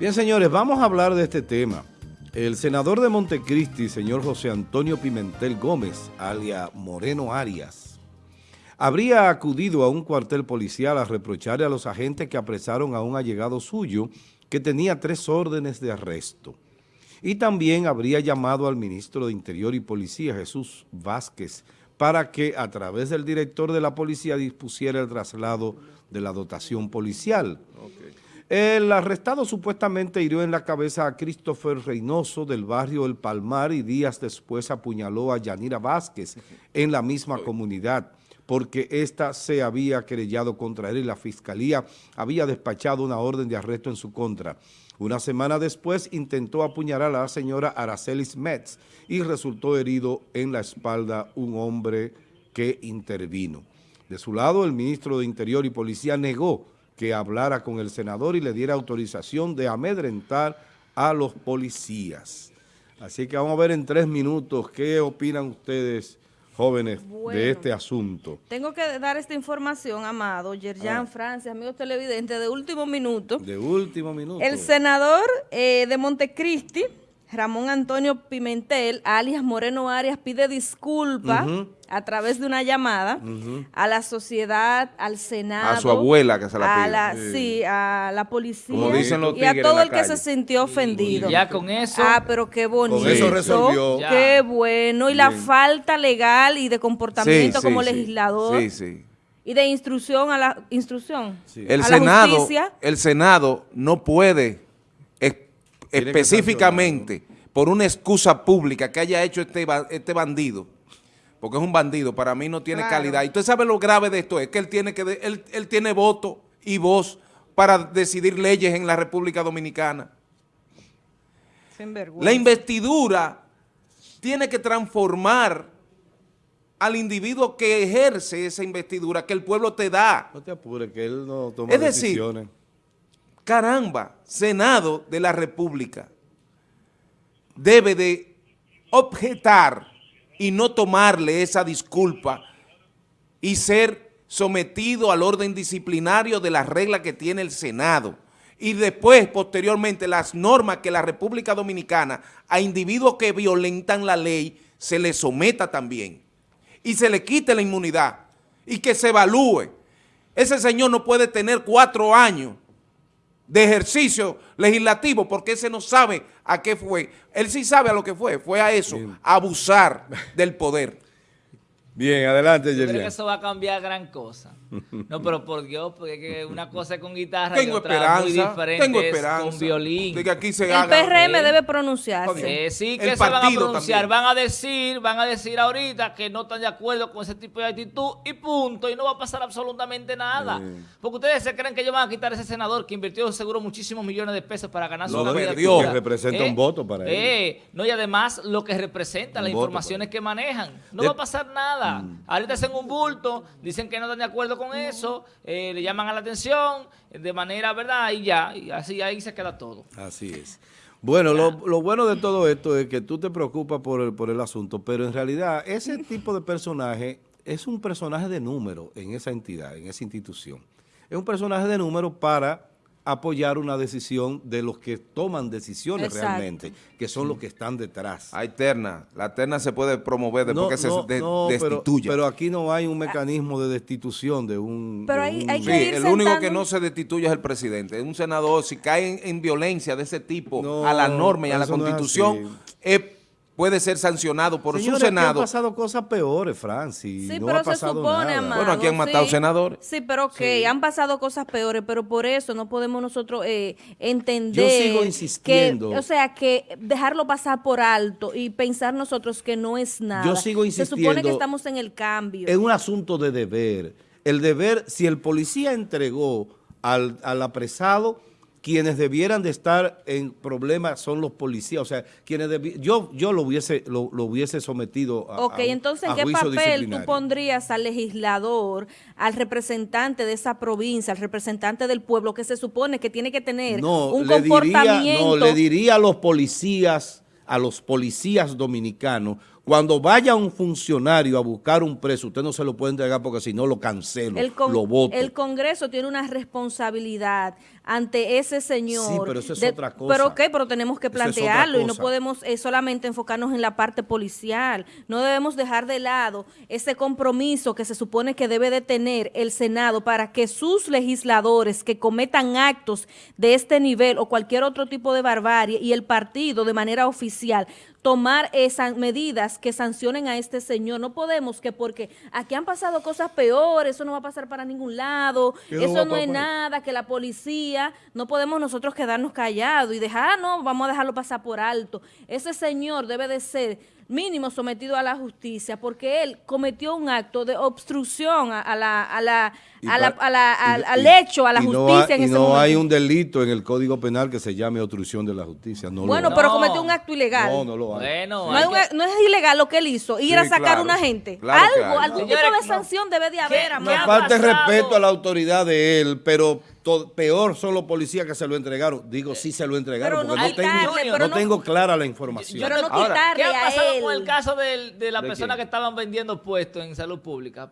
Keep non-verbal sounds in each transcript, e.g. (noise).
Bien, señores, vamos a hablar de este tema. El senador de Montecristi, señor José Antonio Pimentel Gómez, alia Moreno Arias, habría acudido a un cuartel policial a reprocharle a los agentes que apresaron a un allegado suyo que tenía tres órdenes de arresto. Y también habría llamado al ministro de Interior y Policía, Jesús Vázquez, para que a través del director de la policía dispusiera el traslado de la dotación policial. El arrestado supuestamente hirió en la cabeza a Christopher Reynoso del barrio El Palmar y días después apuñaló a Yanira Vázquez en la misma comunidad porque ésta se había querellado contra él y la fiscalía había despachado una orden de arresto en su contra. Una semana después intentó apuñalar a la señora Aracelis Metz y resultó herido en la espalda un hombre que intervino. De su lado, el ministro de Interior y Policía negó que hablara con el senador y le diera autorización de amedrentar a los policías. Así que vamos a ver en tres minutos qué opinan ustedes, jóvenes, de este asunto. Tengo que dar esta información, Amado, Yerjan, ah. Francia, amigos televidentes, de último minuto. De último minuto. El senador eh, de Montecristi, Ramón Antonio Pimentel, alias Moreno Arias, pide disculpas a través de una llamada a la sociedad, al Senado. A su abuela que se la pide. A sí. a la policía. y a todo el que se sintió ofendido. ya con eso. Ah, pero qué bonito. Con eso resolvió. Qué bueno. Y la falta legal y de comportamiento como legislador. Sí, sí y de instrucción a la instrucción. El Senado, el Senado no puede específicamente por una excusa pública que haya hecho este, este bandido, porque es un bandido, para mí no tiene calidad. Y usted sabe lo grave de esto, es que él tiene, que él, él tiene voto y voz para decidir leyes en la República Dominicana. La investidura tiene que transformar al individuo que ejerce esa investidura que el pueblo te da. No te apures, que él no toma es decir, caramba, Senado de la República debe de objetar y no tomarle esa disculpa y ser sometido al orden disciplinario de las reglas que tiene el Senado y después, posteriormente, las normas que la República Dominicana a individuos que violentan la ley se le someta también y se le quite la inmunidad y que se evalúe. Ese señor no puede tener cuatro años de ejercicio legislativo porque ese no sabe a qué fue. Él sí sabe a lo que fue, fue a eso, abusar del poder. Bien, adelante, Creo que eso va a cambiar gran cosa. No, pero por Dios, porque una cosa es con guitarra tengo y otra esperanza, muy diferente tengo esperanza con violín. De que aquí se el PRM debe pronunciarse. Eh, sí, que se van a pronunciar. Van a decir, van a decir ahorita que no están de acuerdo con ese tipo de actitud y punto. Y no va a pasar absolutamente nada. Porque ustedes se creen que ellos van a quitar a ese senador que invirtió seguro muchísimos millones de pesos para ganar su vida. Que representa un eh, voto para él. Eh, no, y además lo que representa, las informaciones que manejan. No va a pasar nada. Mm. Ahorita hacen un bulto, dicen que no están de acuerdo con eso eh, le llaman a la atención de manera, ¿verdad? Y ya, y así ahí se queda todo. Así es. Bueno, lo, bueno de todo esto es que tú te preocupas por el, por el asunto, pero en realidad ese tipo de personaje es un personaje de número en esa entidad, en esa institución. Es un personaje de número para apoyar una decisión de los que toman decisiones realmente, que son los que están detrás. Hay terna, la terna se puede promover después que se destituya. Pero, aquí no hay un mecanismo de destitución de un... Pero hay, sí, el único que no se destituye es el presidente. Un senador, si cae en, violencia de ese tipo a la norma y a la constitución, es puede ser sancionado por su Senado. han pasado cosas peores, Francis. Sí, pero se supone, Bueno, aquí han matado senadores. Sí, pero ok, han pasado cosas peores, pero por eso no podemos nosotros eh, entender... Yo sigo insistiendo. o sea, que dejarlo pasar por alto y pensar nosotros que no es nada. Yo sigo insistiendo. Se supone que estamos en el cambio. Es un asunto de deber. El deber, si el policía entregó al, al apresado quienes debieran de estar en problemas son los policías, o sea, quienes yo yo lo hubiese lo, hubiese sometido a Ok, entonces, ¿en qué papel tú pondrías al legislador, al representante de esa provincia, al representante del pueblo que se supone que tiene que tener un comportamiento? no, le diría a los policías, a los policías dominicanos, cuando vaya un funcionario a buscar un preso, usted no se lo puede entregar porque si no lo cancelo, lo voto. El Congreso tiene una responsabilidad ante ese señor. Sí, pero eso es de- otra cosa. Pero ok, pero tenemos que es plantearlo y no podemos eh, solamente enfocarnos en la parte policial. No debemos dejar de lado ese compromiso que se supone que debe de tener el Senado para que sus legisladores que cometan actos de este nivel o cualquier otro tipo de barbarie y el partido de manera oficial tomar esas medidas que sancionen a este señor. No podemos que porque aquí han pasado cosas peores, eso no va a pasar para ningún lado, ¿Qué no va eso no es nada, que la policía, no podemos nosotros quedarnos callados y dejar, ah, no, vamos a dejarlo pasar por alto. Ese señor debe de ser mínimo sometido a la justicia porque él cometió un acto de obstrucción a, a la, a la, Y a la- pa- a la- y- al, hecho, a la y no justicia hay- en y ese no momento. hay un delito en el Código Penal que se llame obstrucción de la justicia. No bueno, lo pero No. cometió un acto ilegal. No, no lo hay. Bueno, No, hay un no es ilegal lo que él hizo, ir Sí, a sacar claro. a una gente. Claro Algo, algún tipo de no. sanción debe de ¿Qué- haber, ha Falta respeto a la autoridad de él, pero peor son los policías que se lo entregaron. Digo, sí se lo entregaron, Pero no porque no, tengo, quitarle, no pero no- tengo clara la información. Pero no Ahora, ¿Qué ha a pasado con el caso del- de, la ¿De persona quién? que estaban vendiendo puestos en salud pública?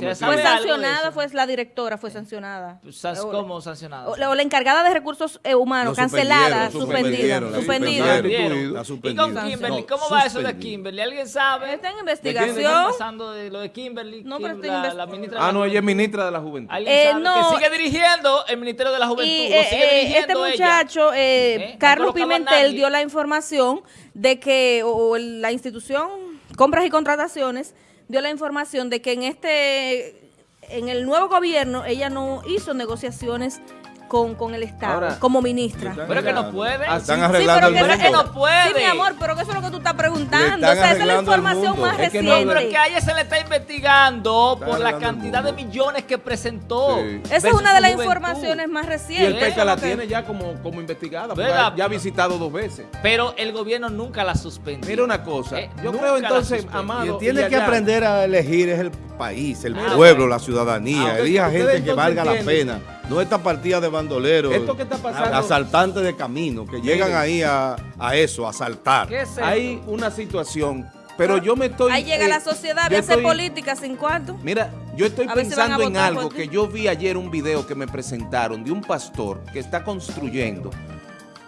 Sometido. ¿Se sabe Fue de sancionada, fue la directora, fue sancionada. San- ¿Cómo sancionada? O, o la encargada de recursos eh, humanos, cancelada, suspendida, suspendida. ¿Y con Kimberly? No, ¿Cómo va eso de. Kimberly? ¿Alguien sabe? Está en ¿Qué investigación. está pasando de lo de Kimberly? No, pero está en la, ministra Ah, no, ella es ministra de la Juventud. ¿Alguien Eh, sabe? no. Que sigue dirigiendo el Ministerio de la Juventud. Eh, sigue eh, dirigiendo este ella. muchacho, eh, ¿Eh? Carlos Pimentel, dio la información de que, o, la institución Compras y Contrataciones, dio la información de que en este, en el nuevo gobierno, ella no hizo negociaciones con, con el Estado, Ahora, como ministra. Pero es que no puede. Ah, Están sí, arreglando pero el que- mundo. Pero es que no puede. Sí, mi amor, pero que eso es lo que tú estás preguntando. O sea, esa es la el información más Es que no, reciente. Pero que a ella se le está investigando Está por la el cantidad de millones que presentó. Sí. Esa es una de las informaciones más Y recientes. el Eso PECA la tiene ya como, como investigada, ya ha visitado dos veces. Pero el gobierno nunca la suspendió. Mira una cosa, Eh, yo creo entonces. Amado, Quien tiene y que aprender a elegir es el país, el Ah, pueblo, la ciudadanía. Elija gente que valga la pena. No esta partida de bandoleros, Esto que está pasando- asaltantes de camino, que llegan Miren. ahí a, a eso, a asaltar. ¿Qué es esto? Hay una situación, pero yo me estoy... Ahí llega eh, la sociedad, yo voy a hacer política sin cuarto. Mira, yo estoy A si pensando en algo que yo vi ayer un video que me presentaron de un pastor que está construyendo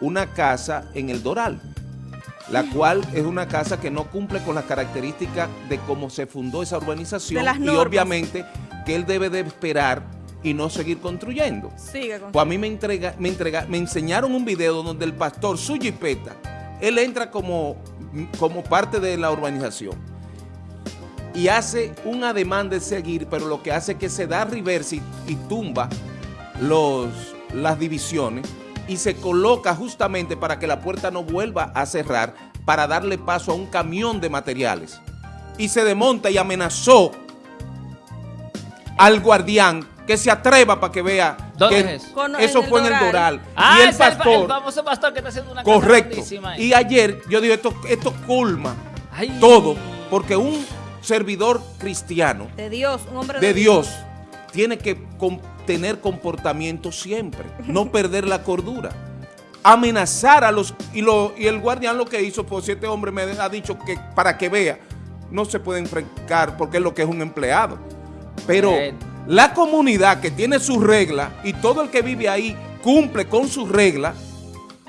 una casa en el Doral, la cual es una casa que no cumple con las características de cómo se fundó esa urbanización De las y obviamente que él debe de esperar y no seguir construyendo. Sigue con Pues a mí me, entrega, me, entrega, me enseñaron un video donde el pastor, su jipeta, él entra como, como parte de la urbanización y hace un ademán de seguir, pero lo que hace es que se da reversa y, y tumba los, las divisiones y se coloca justamente para que la puerta no vuelva a cerrar para darle paso a un camión de materiales. Y se desmonta y amenazó al guardián que se atreva para que vea ¿Dónde que es eso? Con- eso en el fue en el Doral. Ah, y el ese es el, pastor, el famoso pastor que está haciendo una correcto. Y ayer yo digo, esto, esto culma Ay. todo, porque un servidor cristiano De Dios, un hombre de Dios tiene que com- tener comportamiento siempre, (laughs) no perder la cordura. Amenazar a los... Y, lo, y el guardián lo que hizo, pues si este hombre me ha dicho que para que vea, no se puede enfrentar porque es lo que es un empleado. Pero. La comunidad que tiene sus reglas y todo el que vive ahí cumple con sus reglas,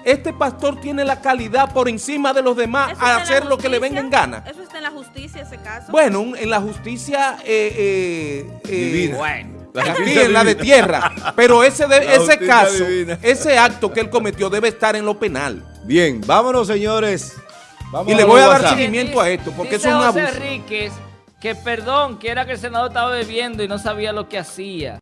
este pastor tiene la calidad por encima de los demás a hacer lo que le venga en gana. Eso está en la justicia, ese caso. Bueno, en la justicia eh, eh, eh. Bueno. La aquí en la de tierra. Pero ese, de- ese caso, divina. ese acto que él cometió debe estar en lo penal. Bien, vámonos señores. Vamos Y le voy a dar WhatsApp. seguimiento a esto, porque Dice eso es un José abuso. Que perdón, que era que el senador estaba bebiendo y no sabía lo que hacía.